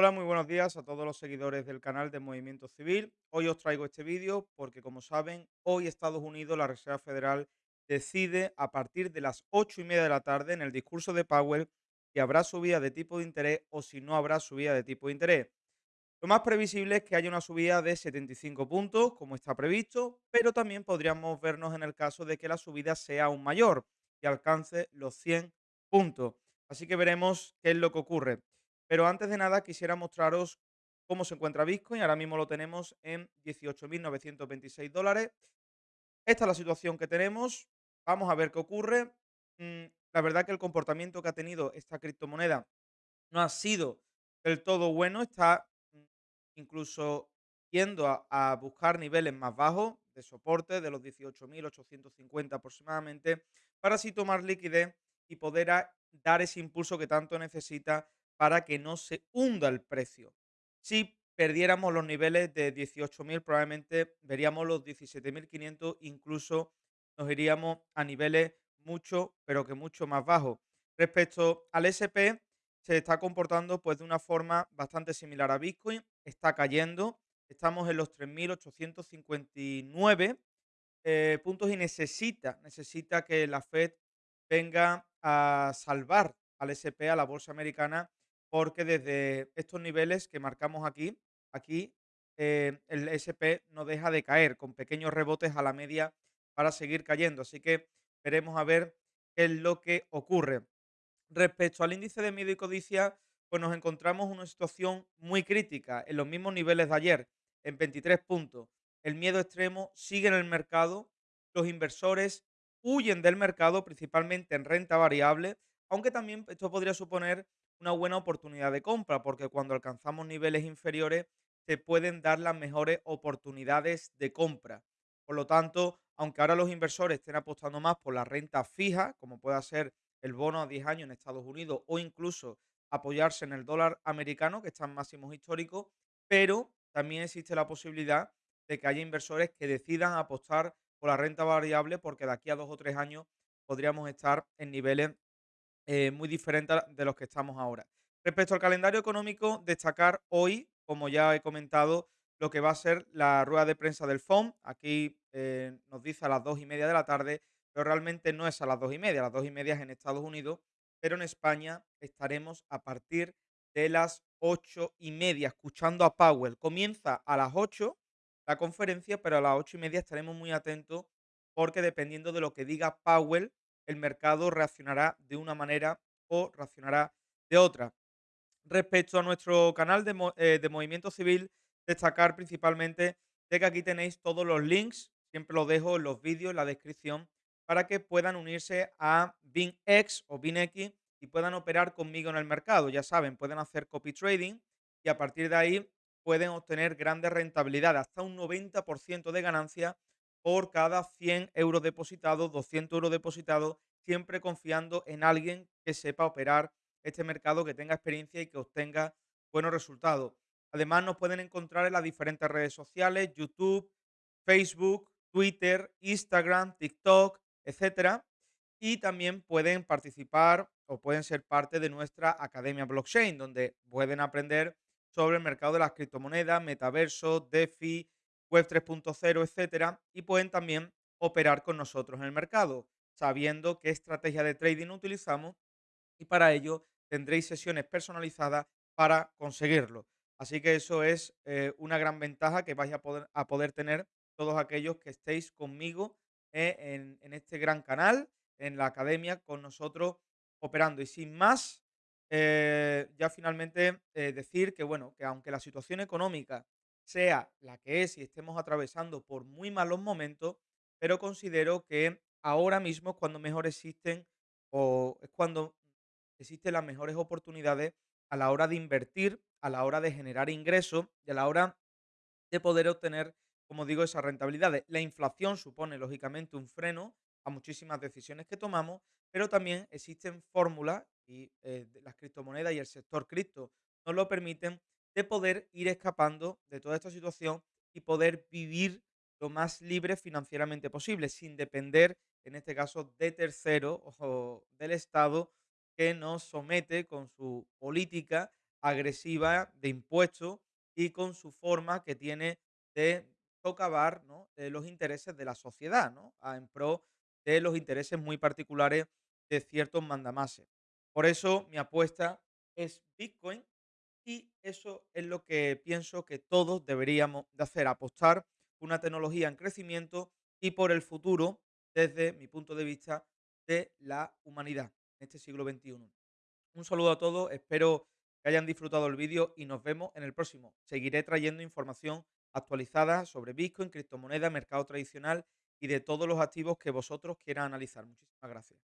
Hola, muy buenos días a todos los seguidores del canal de Movimiento Civil. Hoy os traigo este vídeo porque, como saben, hoy Estados Unidos, la Reserva Federal, decide a partir de las ocho y media de la tarde en el discurso de Powell si habrá subida de tipo de interés o si no habrá subida de tipo de interés. Lo más previsible es que haya una subida de 75 puntos, como está previsto, pero también podríamos vernos en el caso de que la subida sea aún mayor y alcance los 100 puntos. Así que veremos qué es lo que ocurre. Pero antes de nada quisiera mostraros cómo se encuentra Bitcoin. Ahora mismo lo tenemos en 18.926 dólares. Esta es la situación que tenemos. Vamos a ver qué ocurre. Mm, la verdad que el comportamiento que ha tenido esta criptomoneda no ha sido del todo bueno. Está mm, incluso yendo a, buscar niveles más bajos de soporte de los 18.850 aproximadamente para así tomar liquidez y poder dar ese impulso que tanto necesita para que no se hunda el precio. Si perdiéramos los niveles de 18.000, probablemente veríamos los 17.500, incluso nos iríamos a niveles mucho, pero que mucho más bajos. Respecto al SP, se está comportando pues de una forma bastante similar a Bitcoin, está cayendo, estamos en los 3.859 eh, puntos y necesita, necesita que la Fed venga a salvar al SP, a la bolsa americana, porque desde estos niveles que marcamos aquí, aquí eh, el SP no deja de caer con pequeños rebotes a la media para seguir cayendo. Así que veremos a ver qué es lo que ocurre. Respecto al índice de miedo y codicia, pues nos encontramos en una situación muy crítica, en los mismos niveles de ayer, en 23 puntos. El miedo extremo sigue en el mercado, los inversores huyen del mercado, principalmente en renta variable, aunque también esto podría suponer una buena oportunidad de compra, porque cuando alcanzamos niveles inferiores se pueden dar las mejores oportunidades de compra. Por lo tanto, aunque ahora los inversores estén apostando más por la renta fija, como pueda ser el bono a 10 años en Estados Unidos o incluso apoyarse en el dólar americano, que está en máximos históricos, pero también existe la posibilidad de que haya inversores que decidan apostar por la renta variable porque de aquí a dos o tres años podríamos estar en niveles eh, muy diferentes a- de los que estamos ahora. Respecto al calendario económico, destacar hoy, como ya he comentado, lo que va a ser la rueda de prensa del FOM. Aquí eh, nos dice a las dos y media de la tarde, pero realmente no es a las dos y media. A las dos y media es en Estados Unidos, pero en España estaremos a partir de las ocho y media escuchando a Powell. Comienza a las ocho la conferencia, pero a las ocho y media estaremos muy atentos porque dependiendo de lo que diga Powell, el mercado reaccionará de una manera o reaccionará de otra. Respecto a nuestro canal de, eh, de Movimiento Civil, destacar principalmente de que aquí tenéis todos los links, siempre los dejo en los vídeos, en la descripción, para que puedan unirse a BinX o BinX y puedan operar conmigo en el mercado. Ya saben, pueden hacer copy trading y a partir de ahí pueden obtener grandes rentabilidades, hasta un 90% de ganancia por cada 100 euros depositados, 200 euros depositados, siempre confiando en alguien que sepa operar este mercado, que tenga experiencia y que obtenga buenos resultados. Además, nos pueden encontrar en las diferentes redes sociales, YouTube, Facebook, Twitter, Instagram, TikTok, etcétera. Y también pueden participar o pueden ser parte de nuestra Academia Blockchain, donde pueden aprender sobre el mercado de las criptomonedas, metaverso, DeFi, Web 3.0, etcétera. Y pueden también operar con nosotros en el mercado, sabiendo qué estrategia de trading utilizamos y para ello tendréis sesiones personalizadas para conseguirlo. Así que eso es eh, una gran ventaja que vais a poder, tener todos aquellos que estéis conmigo eh, en, este gran canal, en la academia, con nosotros operando. Y sin más, eh, ya finalmente decir que, bueno, que aunque la situación económica sea la que es y estemos atravesando por muy malos momentos, pero considero que ahora mismo es cuando mejor existen o es cuando existen las mejores oportunidades a la hora de invertir, a la hora de generar ingresos y a la hora de poder obtener, como digo, esas rentabilidades. La inflación supone, lógicamente, un freno a muchísimas decisiones que tomamos, pero también existen fórmulas y eh, las criptomonedas y el sector cripto nos lo permiten de poder ir escapando de toda esta situación y poder vivir lo más libre financieramente posible, sin depender, en este caso, de terceros o del Estado que nos somete con su política agresiva de impuestos y con su forma que tiene de socavar, ¿no? eh, los intereses de la sociedad, ¿no? a- en pro de los intereses muy particulares de ciertos mandamases. Por eso mi apuesta es Bitcoin y eso es lo que pienso que todos deberíamos de hacer, apostar por una tecnología en crecimiento y por el futuro desde mi punto de vista de la humanidad en este siglo XXI. Un saludo a todos, espero que hayan disfrutado el vídeo y nos vemos en el próximo. Seguiré trayendo información actualizada sobre Bitcoin, criptomonedas, mercado tradicional y de todos los activos que vosotros quieran analizar. Muchísimas gracias.